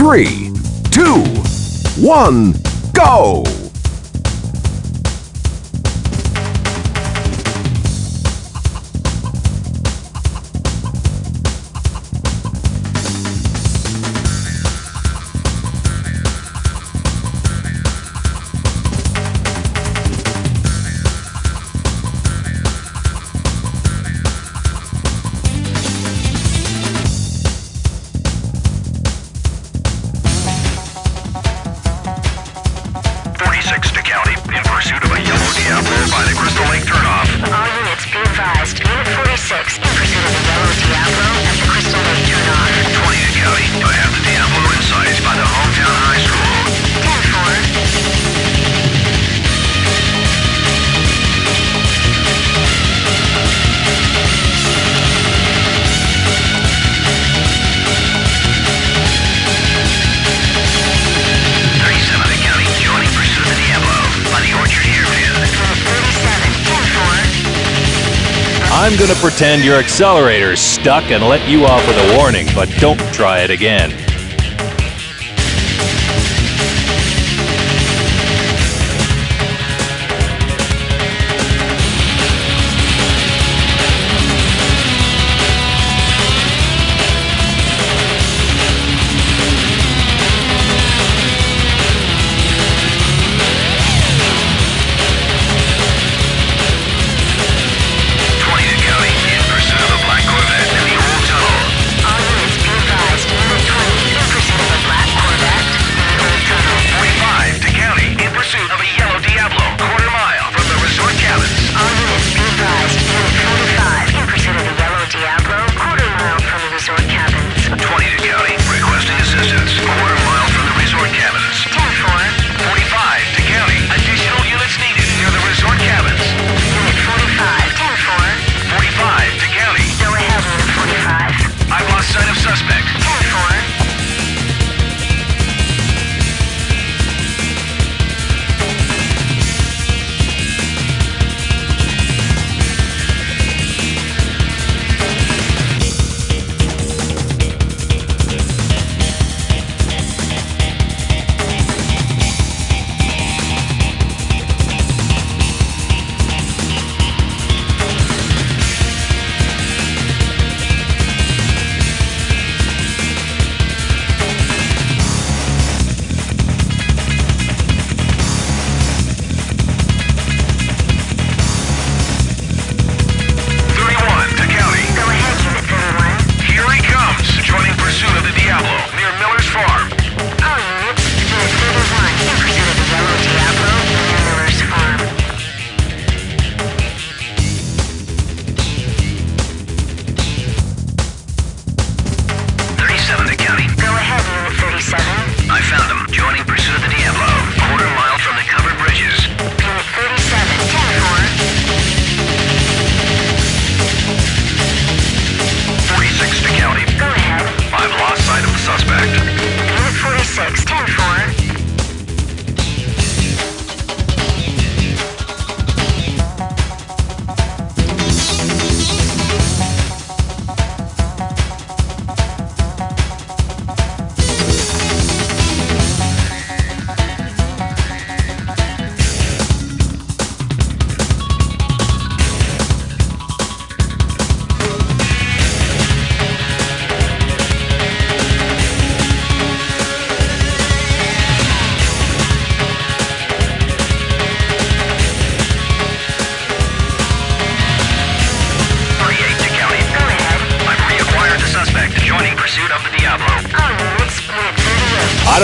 three, two, one, go! going to pretend your accelerator's stuck and let you off with a warning, but don't try it again.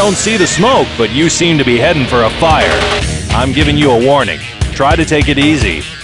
don't see the smoke, but you seem to be heading for a fire. I'm giving you a warning. Try to take it easy.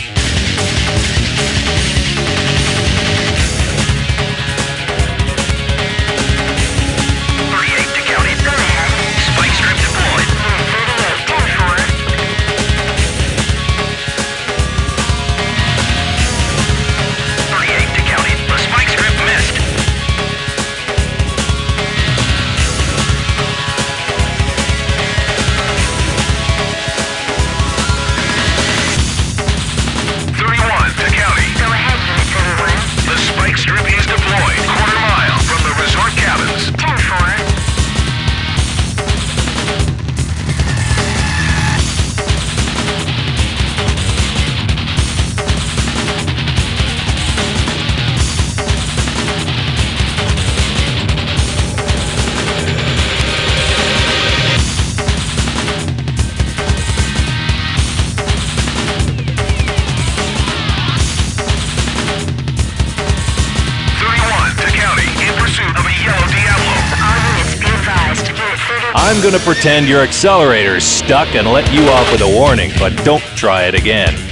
I'm gonna pretend your accelerator's stuck and let you off with a warning, but don't try it again.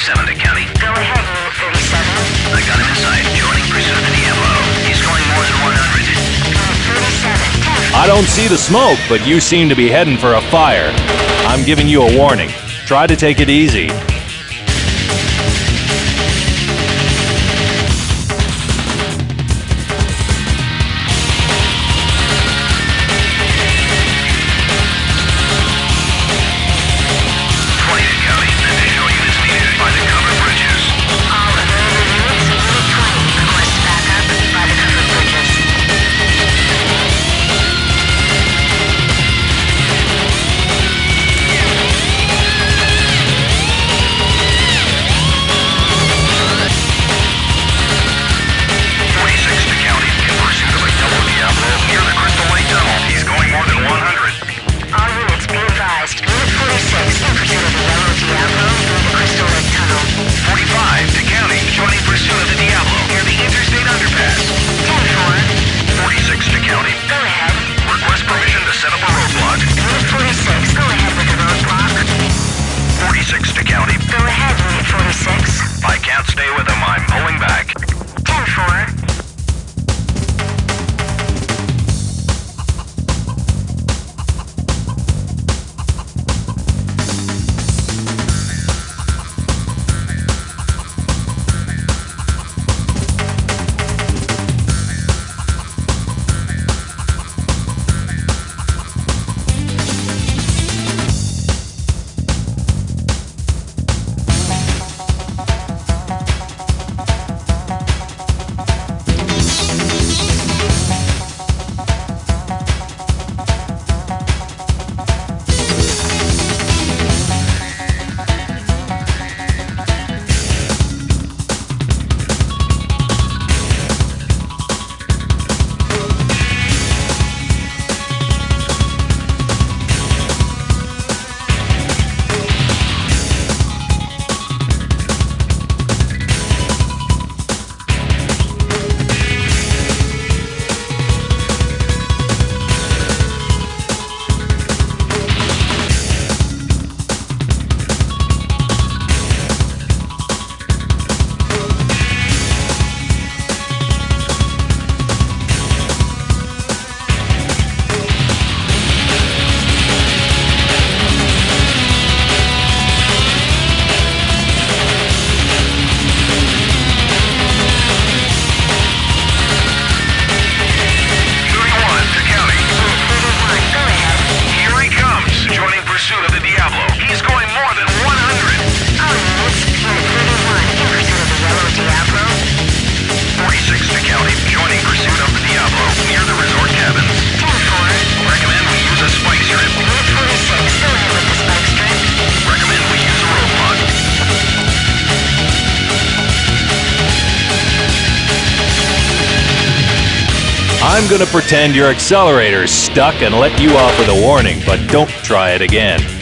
to County. Go ahead, I got him inside, joining pursuit the MO. He's going more than 100. Uh, I don't see the smoke, but you seem to be heading for a fire. I'm giving you a warning. Try to take it easy. I'm gonna pretend your accelerator's stuck and let you off with a warning, but don't try it again.